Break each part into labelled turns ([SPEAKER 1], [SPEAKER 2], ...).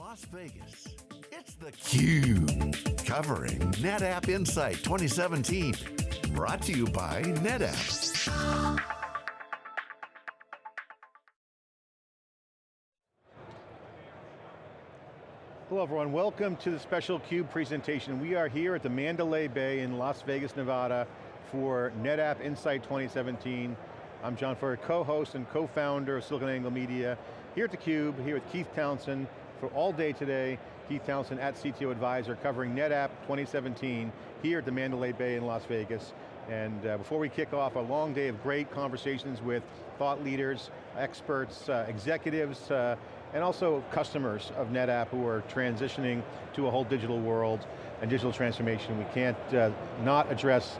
[SPEAKER 1] Las Vegas, it's theCUBE, covering NetApp Insight 2017. Brought to you by NetApp.
[SPEAKER 2] Hello everyone, welcome to the special CUBE presentation. We are here at the Mandalay Bay in Las Vegas, Nevada for NetApp Insight 2017. I'm John Furrier, co-host and co-founder of SiliconANGLE Media. Here at theCUBE, here with Keith Townsend, for all day today, Keith Townsend at CTO Advisor covering NetApp 2017 here at the Mandalay Bay in Las Vegas. And uh, before we kick off, a long day of great conversations with thought leaders, experts, uh, executives, uh, and also customers of NetApp who are transitioning to a whole digital world and digital transformation. We can't uh, not address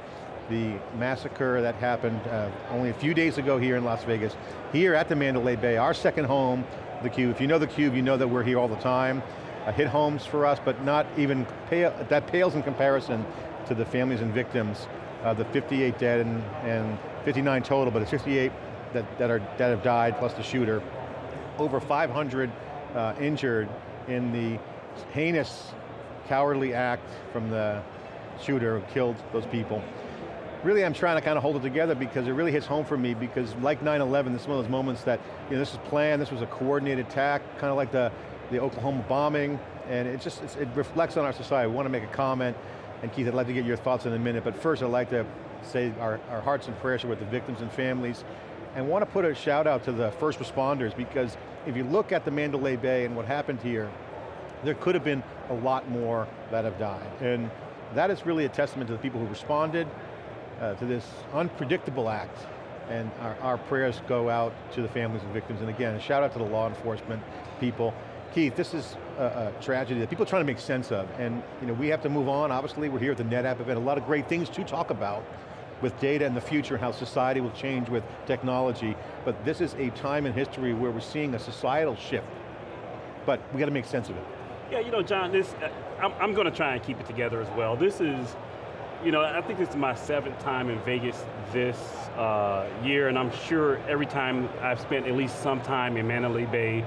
[SPEAKER 2] the massacre that happened uh, only a few days ago here in Las Vegas, here at the Mandalay Bay, our second home theCUBE. If you know theCUBE, you know that we're here all the time. Uh, hit homes for us, but not even, pale, that pales in comparison to the families and victims, uh, the 58 dead and, and 59 total, but it's 58 that, that, are, that have died, plus the shooter. Over 500 uh, injured in the heinous, cowardly act from the shooter who killed those people really I'm trying to kind of hold it together because it really hits home for me because like 9-11, this is one of those moments that, you know, this was planned, this was a coordinated attack, kind of like the, the Oklahoma bombing, and it just, it reflects on our society. We want to make a comment, and Keith, I'd like to get your thoughts in a minute, but first I'd like to say our, our hearts and prayers are with the victims and families, and want to put a shout out to the first responders because if you look at the Mandalay Bay and what happened here, there could have been a lot more that have died. And that is really a testament to the people who responded, uh, to this unpredictable act. And our, our, prayers go out to the families and victims. And again, a shout out to the law enforcement people. Keith, this is a, a, tragedy that people are trying to make sense of. And you know, we have to move on. Obviously, we're here at the NetApp event. A lot of great things to talk about with data and the future and how society will change with technology. But this is a time in history where we're seeing a societal shift. But we got to make sense of it.
[SPEAKER 3] Yeah, you know, John, this, uh, I'm, I'm going to try and keep it together as well. This is you know, I think this is my seventh time in Vegas this uh, year, and I'm sure every time I've spent at least some time in Mandalay Bay,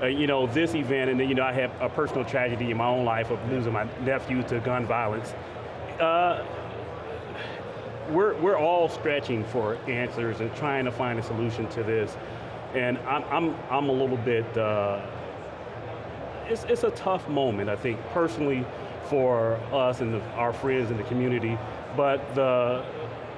[SPEAKER 3] uh, you know, this event, and then, you know, I have a personal tragedy in my own life of losing my nephew to gun violence. Uh, we're, we're all stretching for answers and trying to find a solution to this. And I'm, I'm, I'm a little bit, uh, it's, it's a tough moment, I think, personally, for us and the, our friends in the community, but the,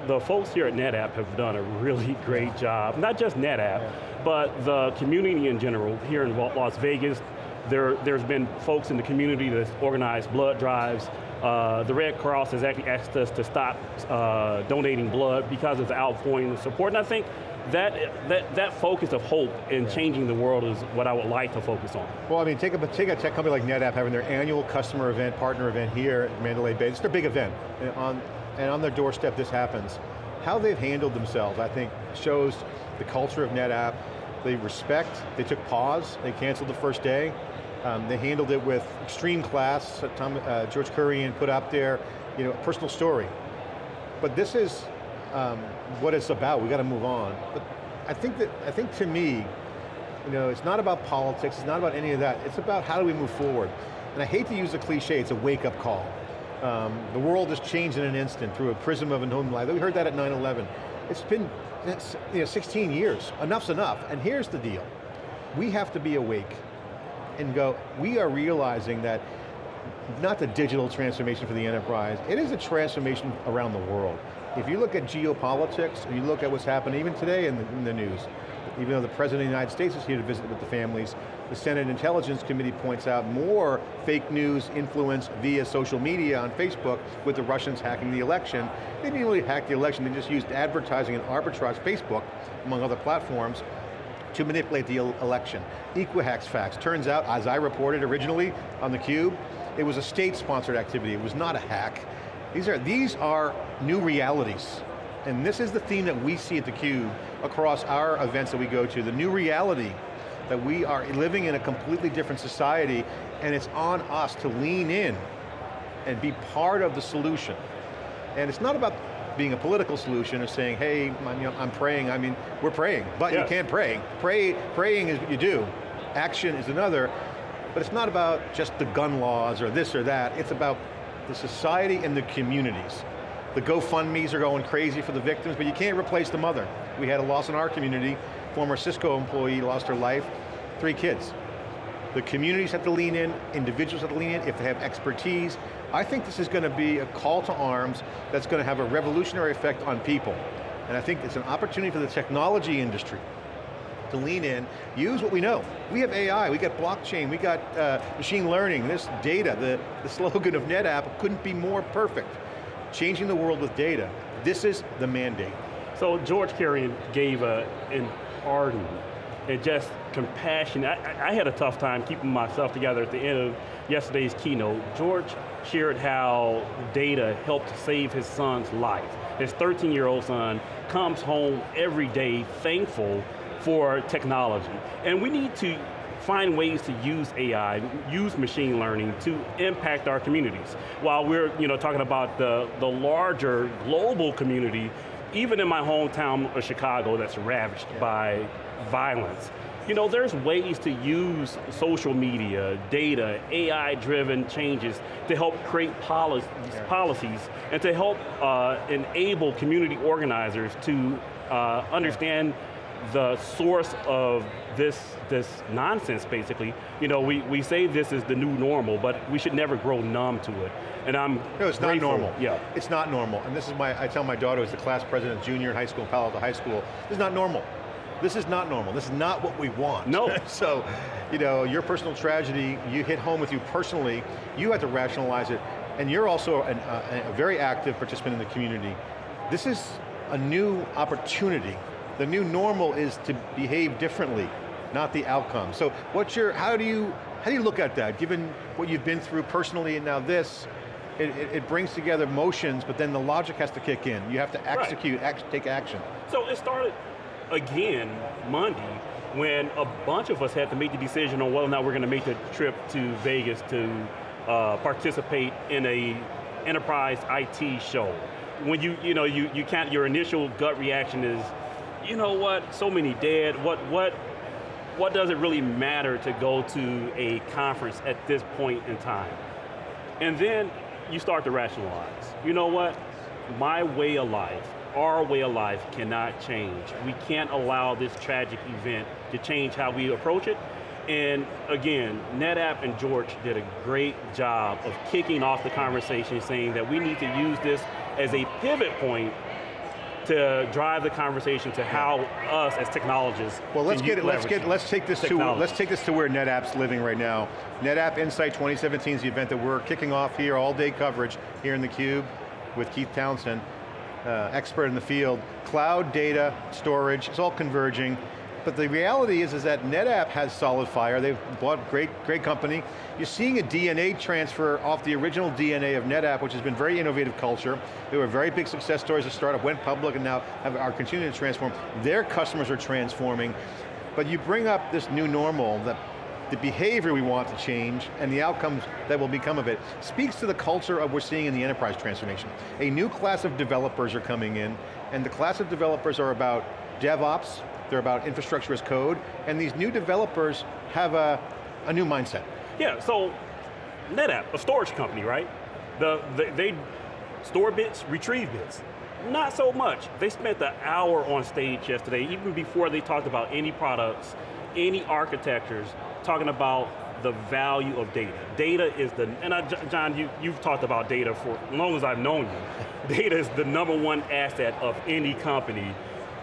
[SPEAKER 3] the folks here at NetApp have done a really great job. Not just NetApp, yeah. but the community in general here in Las Vegas. There, there's been folks in the community that organized blood drives. Uh, the Red Cross has actually asked us to stop uh, donating blood because of the outpouring of support. And I think that, that, that focus of hope in changing the world is what I would like to focus on.
[SPEAKER 2] Well, I mean, take a, take a tech company like NetApp having their annual customer event, partner event here at Mandalay Bay. It's their big event, and on, and on their doorstep this happens. How they've handled themselves, I think, shows the culture of NetApp. They respect, they took pause, they canceled the first day. Um, they handled it with extreme class. Tom, uh, George Kurian put up there, you know, personal story. But this is, um, what it's about, we got to move on. But I think that, I think to me, you know, it's not about politics, it's not about any of that, it's about how do we move forward. And I hate to use a cliche, it's a wake up call. Um, the world has changed in an instant through a prism of a known life. We heard that at 9-11. It's been you know, 16 years, enough's enough. And here's the deal, we have to be awake and go, we are realizing that not the digital transformation for the enterprise, it is a transformation around the world. If you look at geopolitics, you look at what's happening even today in the, in the news, even though the President of the United States is here to visit with the families, the Senate Intelligence Committee points out more fake news influence via social media on Facebook with the Russians hacking the election. They didn't really hack the election, they just used advertising and arbitrage, Facebook, among other platforms, to manipulate the election. Equifax facts, turns out, as I reported originally on theCUBE, it was a state-sponsored activity, it was not a hack. These are, these are new realities. And this is the theme that we see at theCUBE across our events that we go to, the new reality that we are living in a completely different society and it's on us to lean in and be part of the solution. And it's not about being a political solution or saying, hey, I'm, you know, I'm praying, I mean, we're praying, but yeah. you can't pray. pray. Praying is what you do. Action is another. but it's not about just the gun laws or this or that, it's about the society and the communities. The GoFundMe's are going crazy for the victims, but you can't replace the mother. We had a loss in our community, former Cisco employee lost her life, three kids. The communities have to lean in, individuals have to lean in if they have expertise. I think this is going to be a call to arms that's going to have a revolutionary effect on people. And I think it's an opportunity for the technology industry to lean in, use what we know. We have AI, we got blockchain, we got uh, machine learning, this data, the, the slogan of NetApp couldn't be more perfect. Changing the world with data. This is the mandate.
[SPEAKER 3] So George Kurian gave a, an ardent and just compassion. I, I, had a tough time keeping myself together at the end of yesterday's keynote. George shared how data helped save his son's life. His 13-year-old son comes home every day thankful for technology. And we need to find ways to use AI, use machine learning to impact our communities. While we're you know, talking about the, the larger global community, even in my hometown of Chicago that's ravaged by violence, you know, there's ways to use social media, data, AI-driven changes to help create policies, yeah. policies and to help uh, enable community organizers to uh, understand yeah the source of this, this nonsense, basically. You know, we, we say this is the new normal, but we should never grow numb to it. And I'm
[SPEAKER 2] No, it's
[SPEAKER 3] grateful.
[SPEAKER 2] not normal.
[SPEAKER 3] Yeah.
[SPEAKER 2] It's not normal. And this is my, I tell my daughter who's the class president junior in high school, Palo Alto High School, this is not normal. This is not normal. This is not what we want.
[SPEAKER 3] No.
[SPEAKER 2] so, you know, your personal tragedy, you hit home with you personally, you have to rationalize it, and you're also an, uh, a very active participant in the community. This is a new opportunity the new normal is to behave differently, not the outcome. So what's your, how do you, how do you look at that, given what you've been through personally and now this, it, it, it brings together motions, but then the logic has to kick in. You have to execute, right. act, take action.
[SPEAKER 3] So it started again Monday when a bunch of us had to make the decision on whether or not we're going to make the trip to Vegas to uh, participate in a enterprise IT show. When you, you know, you, you can't, your initial gut reaction is, you know what, so many dead, what, what, what does it really matter to go to a conference at this point in time? And then you start to rationalize. You know what, my way of life, our way of life cannot change. We can't allow this tragic event to change how we approach it. And again, NetApp and George did a great job of kicking off the conversation saying that we need to use this as a pivot point to drive the conversation to how us as technologists.
[SPEAKER 2] Well, let's get it. Let's get. Let's take this technology. to. Let's take this to where NetApp's living right now. NetApp Insight 2017 is the event that we're kicking off here, all day coverage here in the Cube with Keith Townsend, uh, expert in the field. Cloud data storage, it's all converging. But the reality is, is that NetApp has SolidFire. They've bought great, great company. You're seeing a DNA transfer off the original DNA of NetApp, which has been very innovative culture. They were very big success stories. The startup went public and now have, are continuing to transform. Their customers are transforming. But you bring up this new normal that the behavior we want to change and the outcomes that will become of it speaks to the culture of what we're seeing in the enterprise transformation. A new class of developers are coming in and the class of developers are about DevOps, they're about infrastructure as code, and these new developers have a, a new mindset.
[SPEAKER 3] Yeah, so NetApp, a storage company, right? The, the, they store bits, retrieve bits. Not so much. They spent the hour on stage yesterday, even before they talked about any products, any architectures, talking about the value of data. Data is the, and I, John, you, you've talked about data for as long as I've known you. Data is the number one asset of any company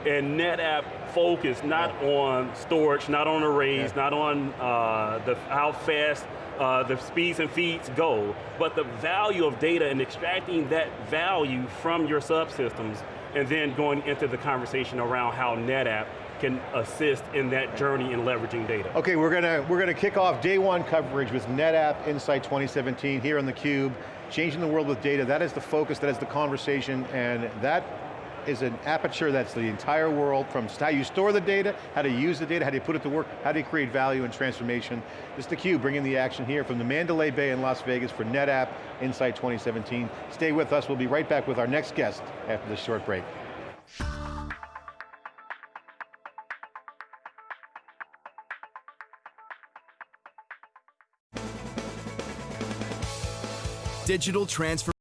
[SPEAKER 3] and NetApp focus not yeah. on storage, not on arrays, yeah. not on uh, the, how fast uh, the speeds and feeds go, but the value of data and extracting that value from your subsystems and then going into the conversation around how NetApp can assist in that journey in leveraging data.
[SPEAKER 2] Okay, we're going to we're going to kick off day one coverage with NetApp Insight 2017 here on theCUBE, changing the world with data. That is the focus, that is the conversation, and that is an aperture that's the entire world from how you store the data, how to use the data, how do you put it to work, how do you create value and transformation. This is theCUBE bringing the action here from the Mandalay Bay in Las Vegas for NetApp Insight 2017. Stay with us, we'll be right back with our next guest after this short break.
[SPEAKER 4] Digital transformation.